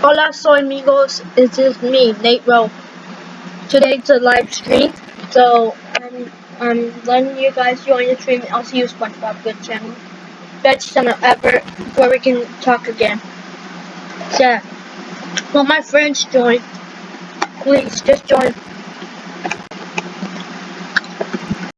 Hola, soy amigos. This is me, Nate Rowe. Today's a live stream, so um, um, I'm I'm letting you guys join the stream. I'll see you, SpongeBob Good Channel. Best channel ever, where we can talk again. Yeah. Well, my friends join? Please, just join.